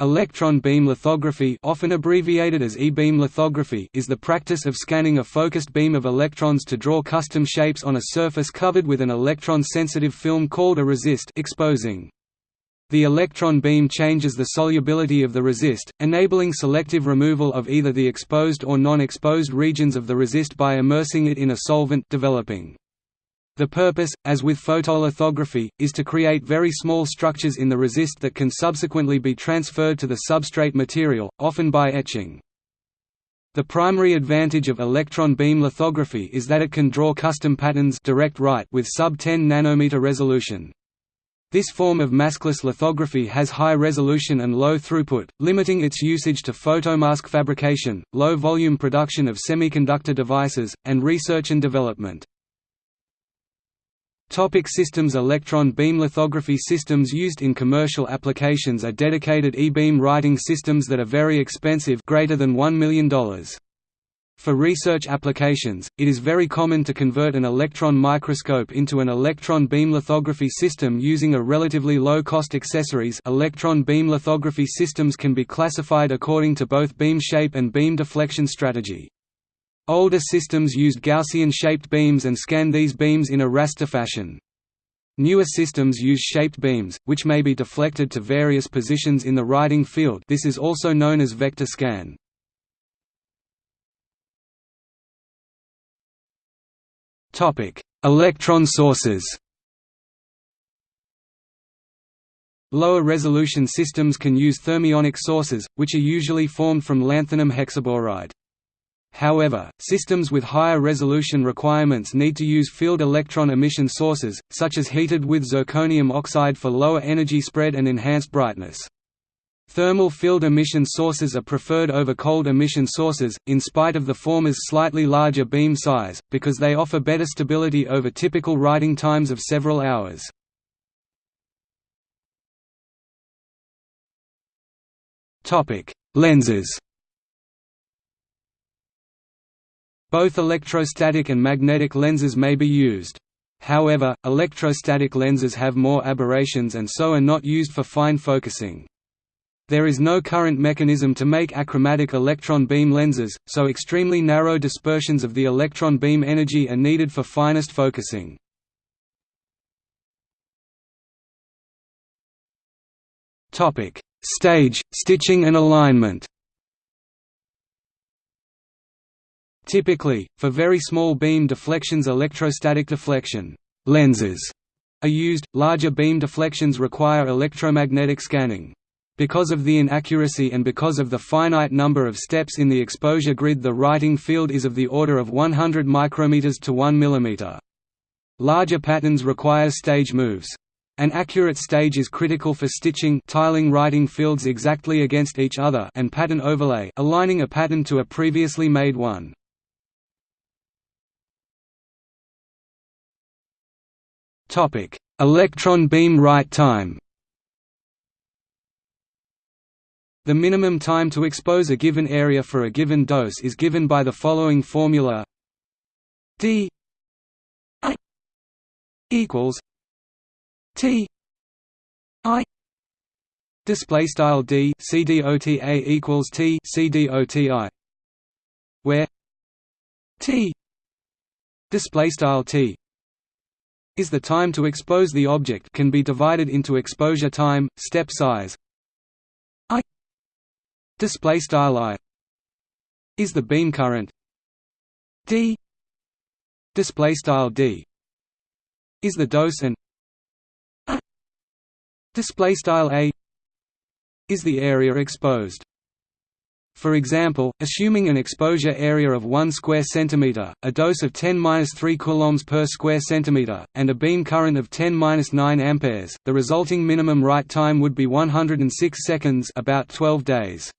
Electron beam lithography often abbreviated as e-beam lithography is the practice of scanning a focused beam of electrons to draw custom shapes on a surface covered with an electron-sensitive film called a resist exposing. The electron beam changes the solubility of the resist, enabling selective removal of either the exposed or non-exposed regions of the resist by immersing it in a solvent developing. The purpose, as with photolithography, is to create very small structures in the resist that can subsequently be transferred to the substrate material, often by etching. The primary advantage of electron beam lithography is that it can draw custom patterns direct write with sub-10 nanometer resolution. This form of maskless lithography has high resolution and low throughput, limiting its usage to photomask fabrication, low volume production of semiconductor devices, and research and development. Topic systems Electron beam lithography systems used in commercial applications are dedicated e-beam writing systems that are very expensive greater than $1 million. For research applications, it is very common to convert an electron microscope into an electron beam lithography system using a relatively low-cost accessories electron beam lithography systems can be classified according to both beam shape and beam deflection strategy. Older systems used Gaussian-shaped beams and scanned these beams in a raster fashion. Newer systems use shaped beams, which may be deflected to various positions in the writing field this is also known as vector scan. Electron sources Lower resolution systems can use thermionic sources, which are usually formed from lanthanum hexaboride. However, systems with higher resolution requirements need to use field electron emission sources, such as heated with zirconium oxide for lower energy spread and enhanced brightness. Thermal field emission sources are preferred over cold emission sources, in spite of the former's slightly larger beam size, because they offer better stability over typical writing times of several hours. Lenses Both electrostatic and magnetic lenses may be used. However, electrostatic lenses have more aberrations and so are not used for fine focusing. There is no current mechanism to make achromatic electron beam lenses, so extremely narrow dispersions of the electron beam energy are needed for finest focusing. Stage, stitching and alignment Typically, for very small beam deflections electrostatic deflection lenses are used, larger beam deflections require electromagnetic scanning. Because of the inaccuracy and because of the finite number of steps in the exposure grid the writing field is of the order of 100 micrometers to 1 mm. Larger patterns require stage moves. An accurate stage is critical for stitching tiling writing fields exactly against each other and pattern overlay aligning a pattern to a previously made one. Topic: Electron beam write time. The minimum time to expose a given area for a given dose is given by the following formula: d I equals t I display style d cdota equals t cdoti where t display style t is the time to expose the object can be divided into exposure time, step size. I display style I is the beam current. D display style D is the dose and display style A is the area exposed for example, assuming an exposure area of 1 square centimeter, a dose of 10-3 coulombs per square centimeter, and a beam current of 10-9 amperes, the resulting minimum write time would be 106 seconds, about 12 days.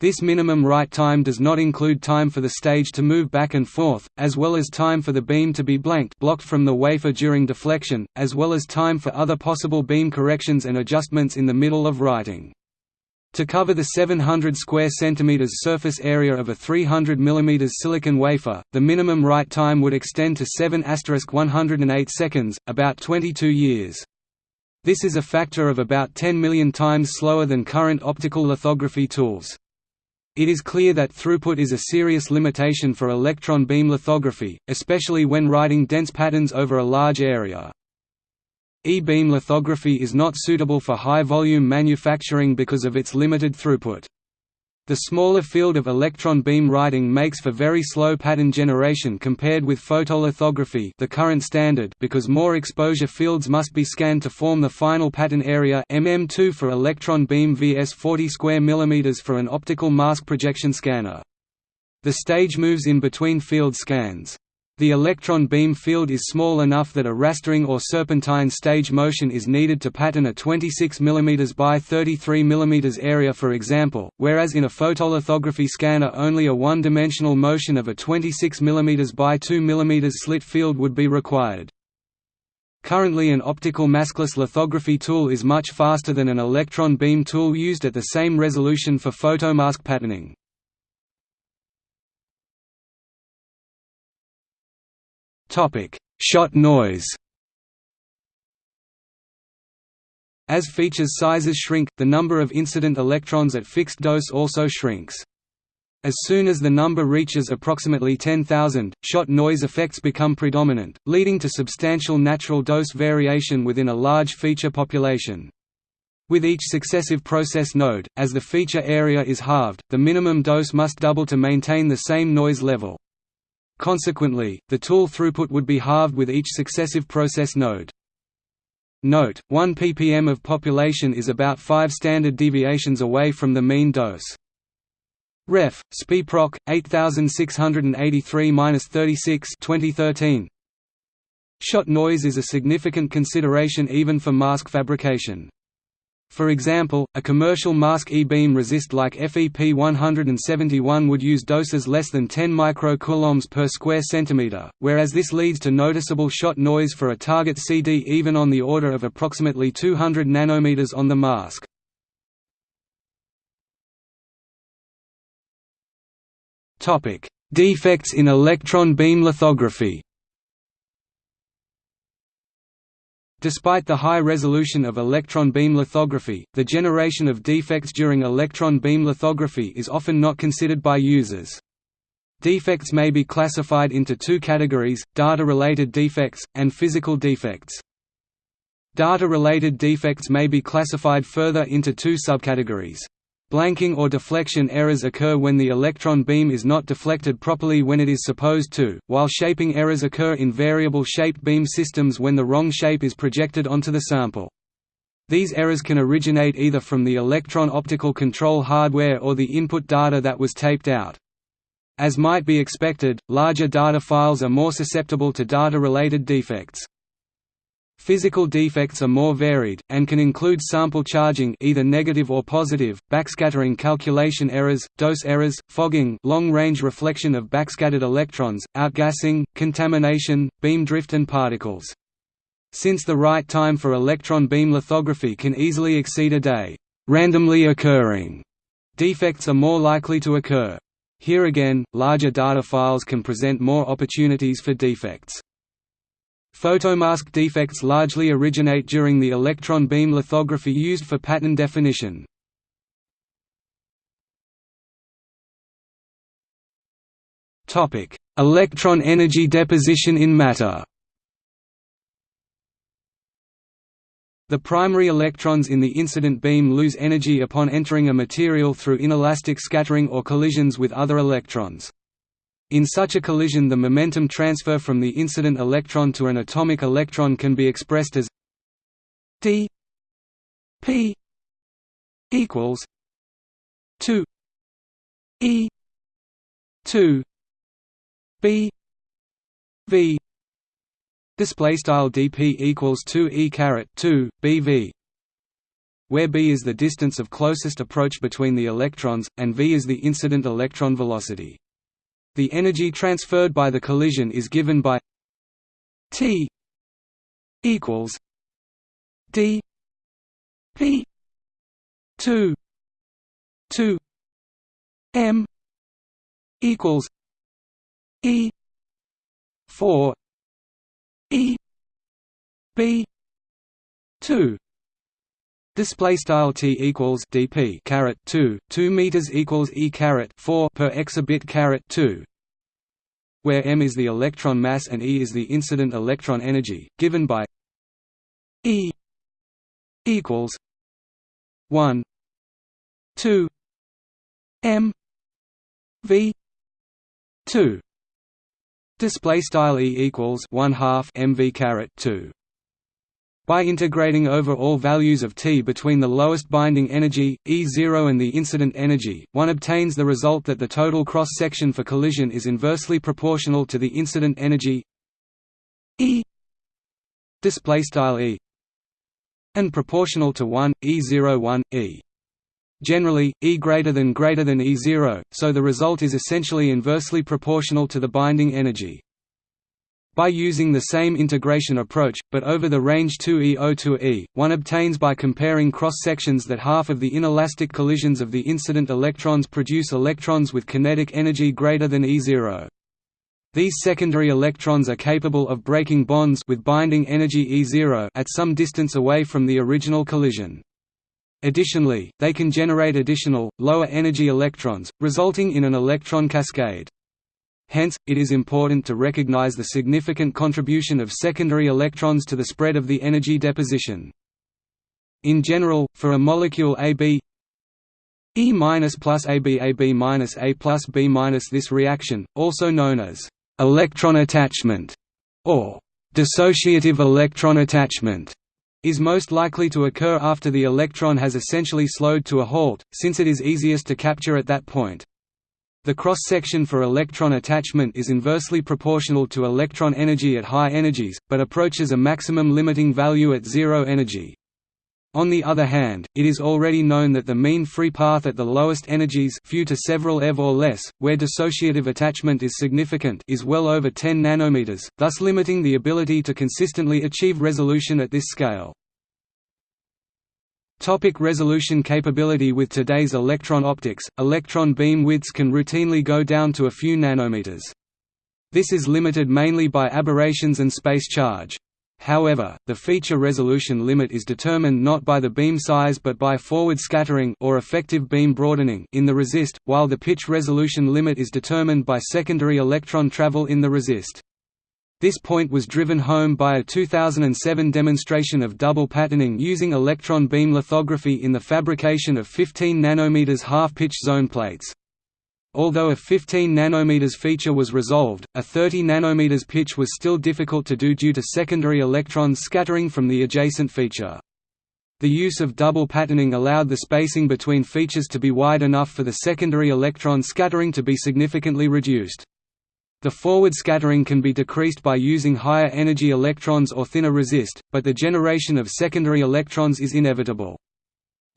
This minimum write time does not include time for the stage to move back and forth, as well as time for the beam to be blanked blocked from the wafer during deflection, as well as time for other possible beam corrections and adjustments in the middle of writing. To cover the 700 square centimeters surface area of a 300 mm silicon wafer, the minimum write time would extend to 7 108 seconds, about 22 years. This is a factor of about 10 million times slower than current optical lithography tools. It is clear that throughput is a serious limitation for electron beam lithography, especially when writing dense patterns over a large area. E-beam lithography is not suitable for high-volume manufacturing because of its limited throughput. The smaller field of electron beam writing makes for very slow pattern generation compared with photolithography the current standard because more exposure fields must be scanned to form the final pattern area mm2 for electron beam vs 40 square millimeters for an optical mask projection scanner. The stage moves in between field scans. The electron beam field is small enough that a rastering or serpentine stage motion is needed to pattern a 26 mm by 33 mm area for example, whereas in a photolithography scanner only a one-dimensional motion of a 26 mm by 2 mm slit field would be required. Currently an optical maskless lithography tool is much faster than an electron beam tool used at the same resolution for photomask patterning. Shot noise. As features sizes shrink, the number of incident electrons at fixed dose also shrinks. As soon as the number reaches approximately 10,000, shot noise effects become predominant, leading to substantial natural dose variation within a large feature population. With each successive process node, as the feature area is halved, the minimum dose must double to maintain the same noise level. Consequently, the tool throughput would be halved with each successive process node. Note, 1 ppm of population is about 5 standard deviations away from the mean dose. Ref. SPIPROC 8683-36 2013. Shot noise is a significant consideration even for mask fabrication. For example, a commercial mask E-beam resist like FEP 171 would use doses less than 10 microcoulombs per square centimeter, whereas this leads to noticeable shot noise for a target CD even on the order of approximately 200 nanometers on the mask. Defects in electron beam lithography Despite the high resolution of electron beam lithography, the generation of defects during electron beam lithography is often not considered by users. Defects may be classified into two categories, data-related defects, and physical defects. Data-related defects may be classified further into two subcategories. Blanking or deflection errors occur when the electron beam is not deflected properly when it is supposed to, while shaping errors occur in variable shaped beam systems when the wrong shape is projected onto the sample. These errors can originate either from the electron optical control hardware or the input data that was taped out. As might be expected, larger data files are more susceptible to data-related defects. Physical defects are more varied, and can include sample charging either negative or positive, backscattering calculation errors, dose errors, fogging long-range reflection of backscattered electrons, outgassing, contamination, beam drift and particles. Since the write time for electron beam lithography can easily exceed a day, randomly occurring defects are more likely to occur. Here again, larger data files can present more opportunities for defects. Photomask defects largely originate during the electron beam lithography used for pattern definition. Electron energy deposition in matter The primary electrons in the incident beam lose energy upon entering a material through inelastic scattering or collisions with other electrons. In such a collision the momentum transfer from the incident electron to an atomic electron can be expressed as d p equals 2 e 2 b v. Display style dp equals 2 e caret 2 bv where b is the distance of closest approach between the electrons and v is the incident electron velocity the energy transferred by the collision is given by T equals D P two two M equals E four E B two Display style t equals dp caret two two meters equals e caret four per exabit caret two, where m is the electron mass and e is the incident electron energy, given by e equals one two m v two. Display style e equals one half mv caret two. By integrating over all values of T between the lowest binding energy, E0 and the incident energy, one obtains the result that the total cross-section for collision is inversely proportional to the incident energy E e and proportional to 1, E0 1, E. Generally, E greater than greater than E0, so the result is essentially inversely proportional to the binding energy. By using the same integration approach, but over the range 2E0 to E, one obtains by comparing cross-sections that half of the inelastic collisions of the incident electrons produce electrons with kinetic energy greater than E0. These secondary electrons are capable of breaking bonds with binding energy E0 at some distance away from the original collision. Additionally, they can generate additional, lower energy electrons, resulting in an electron cascade. Hence, it is important to recognize the significant contribution of secondary electrons to the spread of the energy deposition. In general, for a molecule AB E plus AB AB minus A plus B minus this reaction, also known as electron attachment or dissociative electron attachment, is most likely to occur after the electron has essentially slowed to a halt, since it is easiest to capture at that point. The cross-section for electron attachment is inversely proportional to electron energy at high energies, but approaches a maximum limiting value at zero energy. On the other hand, it is already known that the mean free path at the lowest energies few to several eV or less, where dissociative attachment is significant is well over 10 nanometers, thus limiting the ability to consistently achieve resolution at this scale. Topic resolution capability With today's electron optics, electron beam widths can routinely go down to a few nanometers. This is limited mainly by aberrations and space charge. However, the feature resolution limit is determined not by the beam size but by forward scattering or effective beam broadening in the resist, while the pitch resolution limit is determined by secondary electron travel in the resist. This point was driven home by a 2007 demonstration of double patterning using electron beam lithography in the fabrication of 15 nm half-pitch zone plates. Although a 15 nm feature was resolved, a 30 nm pitch was still difficult to do due to secondary electrons scattering from the adjacent feature. The use of double patterning allowed the spacing between features to be wide enough for the secondary electron scattering to be significantly reduced. The forward scattering can be decreased by using higher energy electrons or thinner resist, but the generation of secondary electrons is inevitable.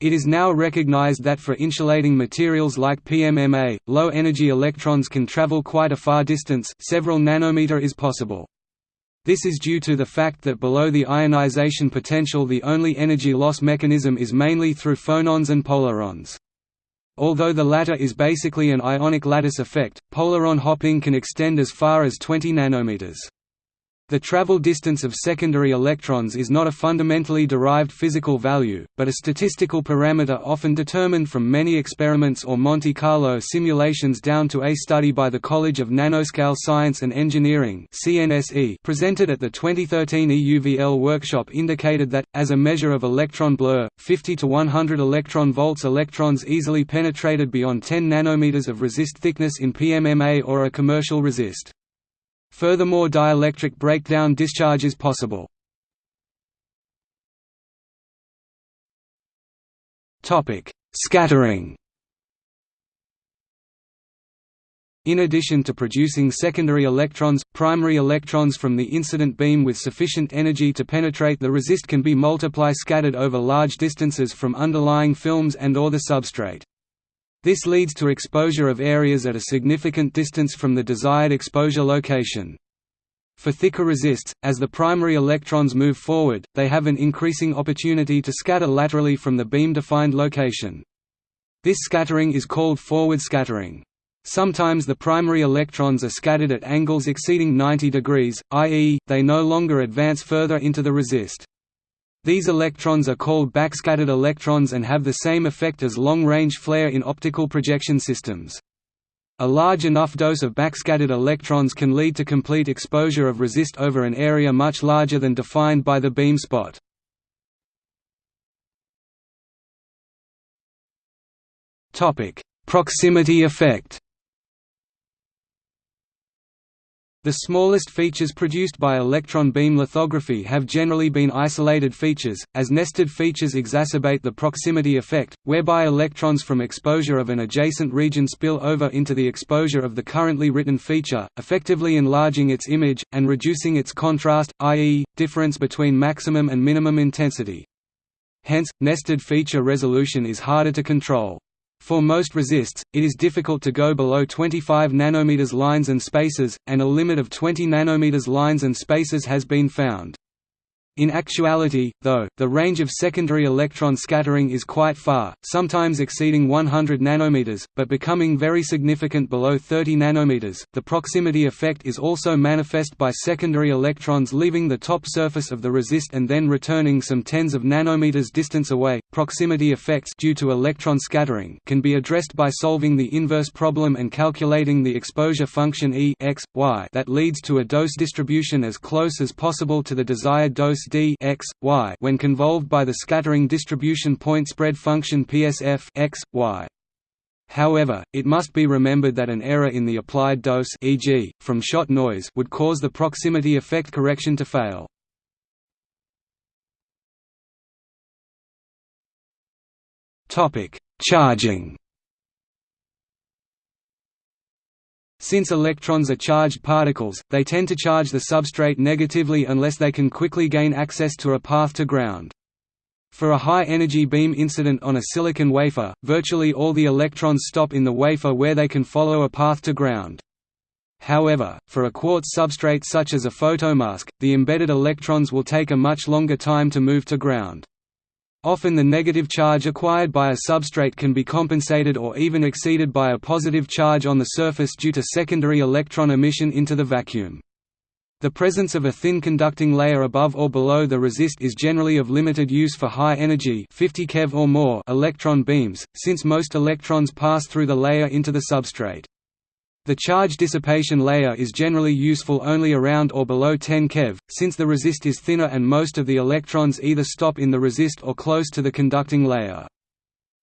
It is now recognized that for insulating materials like PMMA, low-energy electrons can travel quite a far distance several nanometer is possible. This is due to the fact that below the ionization potential the only energy loss mechanism is mainly through phonons and polarons. Although the latter is basically an ionic lattice effect, polaron hopping can extend as far as 20 nanometers. The travel distance of secondary electrons is not a fundamentally derived physical value, but a statistical parameter often determined from many experiments or Monte Carlo simulations down to a study by the College of Nanoscale Science and Engineering presented at the 2013 EUVL workshop indicated that, as a measure of electron blur, 50 to 100 electron volts electrons easily penetrated beyond 10 nanometers of resist thickness in PMMA or a commercial resist. Furthermore dielectric breakdown discharge is possible. Scattering In addition to producing secondary electrons, primary electrons from the incident beam with sufficient energy to penetrate the resist can be multiply scattered over large distances from underlying films and or the substrate. This leads to exposure of areas at a significant distance from the desired exposure location. For thicker resists, as the primary electrons move forward, they have an increasing opportunity to scatter laterally from the beam-defined location. This scattering is called forward scattering. Sometimes the primary electrons are scattered at angles exceeding 90 degrees, i.e., they no longer advance further into the resist. These electrons are called backscattered electrons and have the same effect as long-range flare in optical projection systems. A large enough dose of backscattered electrons can lead to complete exposure of resist over an area much larger than defined by the beam spot. Proximity effect The smallest features produced by electron beam lithography have generally been isolated features, as nested features exacerbate the proximity effect, whereby electrons from exposure of an adjacent region spill over into the exposure of the currently written feature, effectively enlarging its image, and reducing its contrast, i.e., difference between maximum and minimum intensity. Hence, nested feature resolution is harder to control. For most resists, it is difficult to go below 25 nanometers lines and spaces, and a limit of 20 nanometers lines and spaces has been found. In actuality, though, the range of secondary electron scattering is quite far, sometimes exceeding 100 nanometers, but becoming very significant below 30 nanometers. The proximity effect is also manifest by secondary electrons leaving the top surface of the resist and then returning some tens of nanometers distance away. Proximity effects due to electron scattering can be addressed by solving the inverse problem and calculating the exposure function E x, y that leads to a dose distribution as close as possible to the desired dose d x, y when convolved by the scattering distribution point spread function PSF x, y. However, it must be remembered that an error in the applied dose e.g., from shot noise would cause the proximity effect correction to fail. Charging Since electrons are charged particles, they tend to charge the substrate negatively unless they can quickly gain access to a path to ground. For a high-energy beam incident on a silicon wafer, virtually all the electrons stop in the wafer where they can follow a path to ground. However, for a quartz substrate such as a photomask, the embedded electrons will take a much longer time to move to ground. Often the negative charge acquired by a substrate can be compensated or even exceeded by a positive charge on the surface due to secondary electron emission into the vacuum. The presence of a thin conducting layer above or below the resist is generally of limited use for high energy 50 keV or more electron beams, since most electrons pass through the layer into the substrate. The charge dissipation layer is generally useful only around or below 10 keV, since the resist is thinner and most of the electrons either stop in the resist or close to the conducting layer.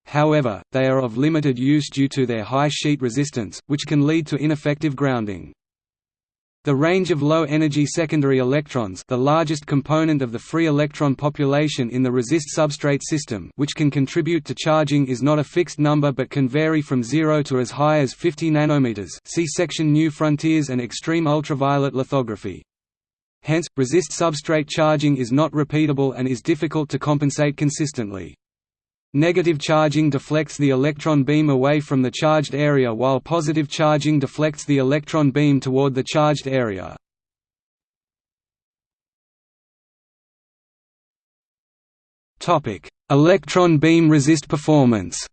However, they are of limited use due to their high sheet resistance, which can lead to ineffective grounding. The range of low-energy secondary electrons the largest component of the free electron population in the resist substrate system which can contribute to charging is not a fixed number but can vary from 0 to as high as 50 nanometers see section New Frontiers and Extreme Ultraviolet Lithography. Hence, resist substrate charging is not repeatable and is difficult to compensate consistently. Negative charging deflects the electron beam away from the charged area while positive charging deflects the electron beam toward the charged area. electron beam resist performance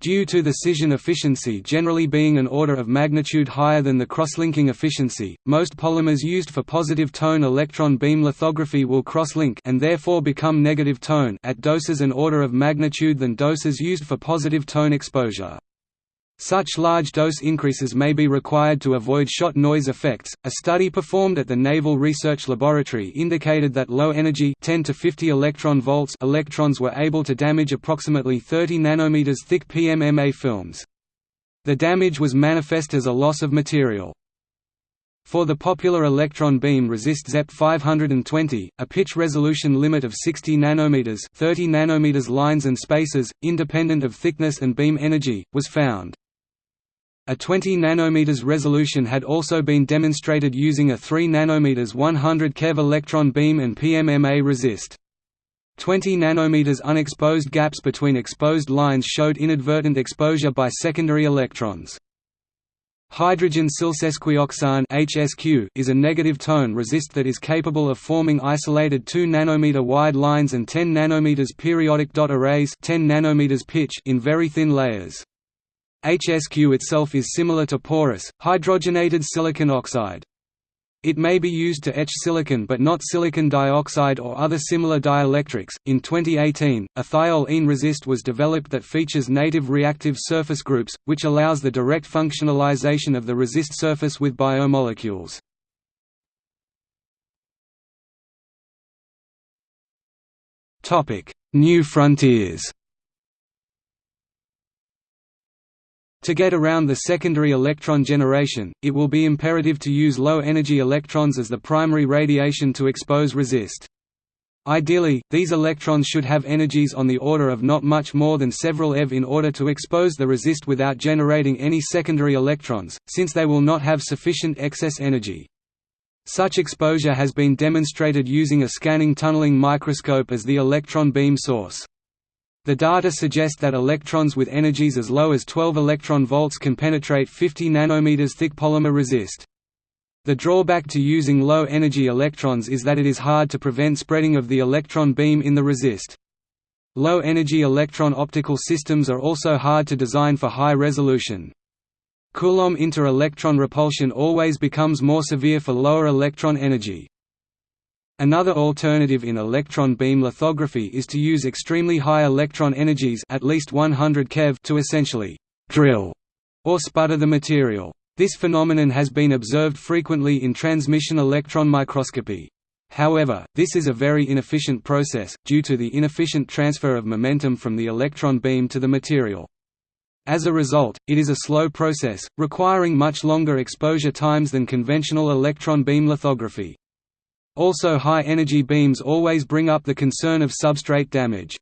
Due to the scission efficiency generally being an order of magnitude higher than the crosslinking efficiency, most polymers used for positive tone electron beam lithography will crosslink and therefore become negative tone at doses an order of magnitude than doses used for positive tone exposure. Such large dose increases may be required to avoid shot noise effects. A study performed at the Naval Research Laboratory indicated that low energy 10 to 50 electron volts electrons were able to damage approximately 30 nanometers thick PMMA films. The damage was manifest as a loss of material. For the popular electron beam resist ZEP 520, a pitch resolution limit of 60 nanometers, 30 nanometers lines and spaces, independent of thickness and beam energy, was found. A 20 nanometers resolution had also been demonstrated using a 3 nanometers 100 keV electron beam and PMMA resist. 20 nanometers unexposed gaps between exposed lines showed inadvertent exposure by secondary electrons. Hydrogen silsesquioxane (HSQ) is a negative tone resist that is capable of forming isolated 2 nanometer wide lines and 10 nanometers periodic dot arrays, 10 nanometers pitch in very thin layers. HSQ itself is similar to porous, hydrogenated silicon oxide. It may be used to etch silicon but not silicon dioxide or other similar dielectrics. In 2018, a thiol-ene resist was developed that features native reactive surface groups, which allows the direct functionalization of the resist surface with biomolecules. Topic: New frontiers. To get around the secondary electron generation, it will be imperative to use low-energy electrons as the primary radiation to expose resist. Ideally, these electrons should have energies on the order of not much more than several eV in order to expose the resist without generating any secondary electrons, since they will not have sufficient excess energy. Such exposure has been demonstrated using a scanning tunneling microscope as the electron beam source. The data suggest that electrons with energies as low as 12 electron volts can penetrate 50 nanometers thick polymer resist. The drawback to using low-energy electrons is that it is hard to prevent spreading of the electron beam in the resist. Low-energy electron optical systems are also hard to design for high resolution. Coulomb inter-electron repulsion always becomes more severe for lower electron energy. Another alternative in electron beam lithography is to use extremely high electron energies at least 100 keV to essentially «drill» or sputter the material. This phenomenon has been observed frequently in transmission electron microscopy. However, this is a very inefficient process, due to the inefficient transfer of momentum from the electron beam to the material. As a result, it is a slow process, requiring much longer exposure times than conventional electron beam lithography. Also high-energy beams always bring up the concern of substrate damage.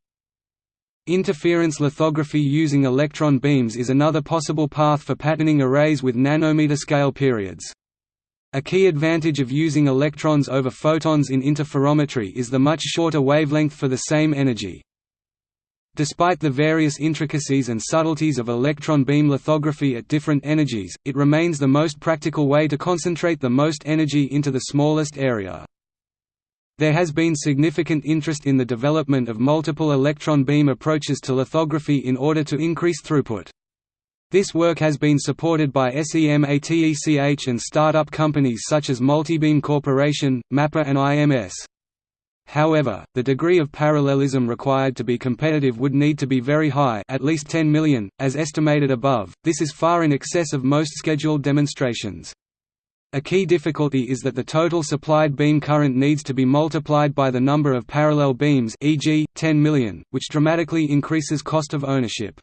Interference lithography using electron beams is another possible path for patterning arrays with nanometer scale periods. A key advantage of using electrons over photons in interferometry is the much shorter wavelength for the same energy. Despite the various intricacies and subtleties of electron beam lithography at different energies, it remains the most practical way to concentrate the most energy into the smallest area. There has been significant interest in the development of multiple electron beam approaches to lithography in order to increase throughput. This work has been supported by SEMATECH and startup companies such as Multibeam Corporation, Mapper and IMS. However, the degree of parallelism required to be competitive would need to be very high at least 10 million, as estimated above, this is far in excess of most scheduled demonstrations. A key difficulty is that the total supplied beam current needs to be multiplied by the number of parallel beams e.g., 10 million, which dramatically increases cost of ownership.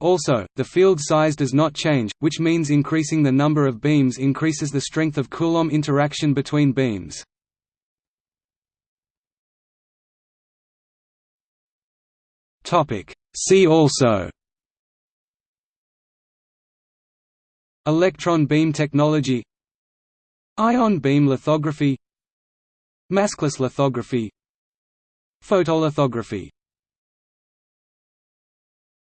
Also, the field size does not change, which means increasing the number of beams increases the strength of Coulomb interaction between beams. See also Electron beam technology Ion beam lithography Maskless lithography Photolithography